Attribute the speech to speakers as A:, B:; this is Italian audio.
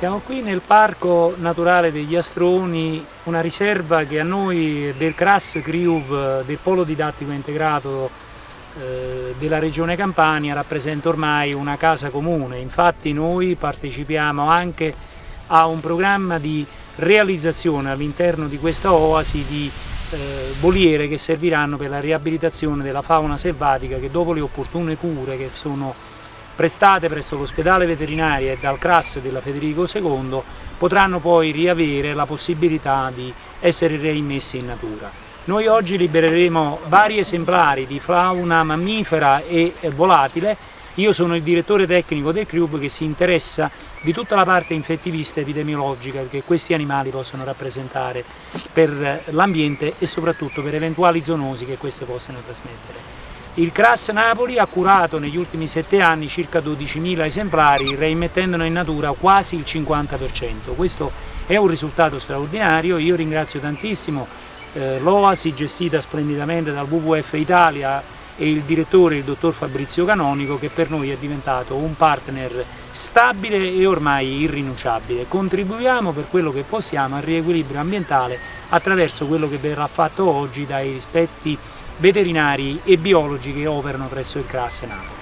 A: Siamo qui nel Parco Naturale degli Astroni, una riserva che a noi del CRAS CRIUV, del Polo Didattico Integrato eh, della Regione Campania, rappresenta ormai una casa comune. Infatti noi partecipiamo anche a un programma di realizzazione all'interno di questa oasi di eh, voliere che serviranno per la riabilitazione della fauna selvatica che dopo le opportune cure che sono prestate presso l'ospedale veterinario e dal CRAS della Federico II potranno poi riavere la possibilità di essere reimmessi in natura. Noi oggi libereremo vari esemplari di fauna mammifera e volatile io sono il direttore tecnico del club che si interessa di tutta la parte infettivista epidemiologica che questi animali possono rappresentare per l'ambiente e soprattutto per eventuali zoonosi che queste possano trasmettere. Il CRAS Napoli ha curato negli ultimi sette anni circa 12.000 esemplari, reimmettendone in natura quasi il 50%. Questo è un risultato straordinario, io ringrazio tantissimo eh, l'OASI gestita splendidamente dal WWF Italia e il direttore, il dottor Fabrizio Canonico, che per noi è diventato un partner stabile e ormai irrinunciabile. Contribuiamo per quello che possiamo al riequilibrio ambientale attraverso quello che verrà fatto oggi dai rispetti veterinari e biologi che operano presso il CRAS Napoli.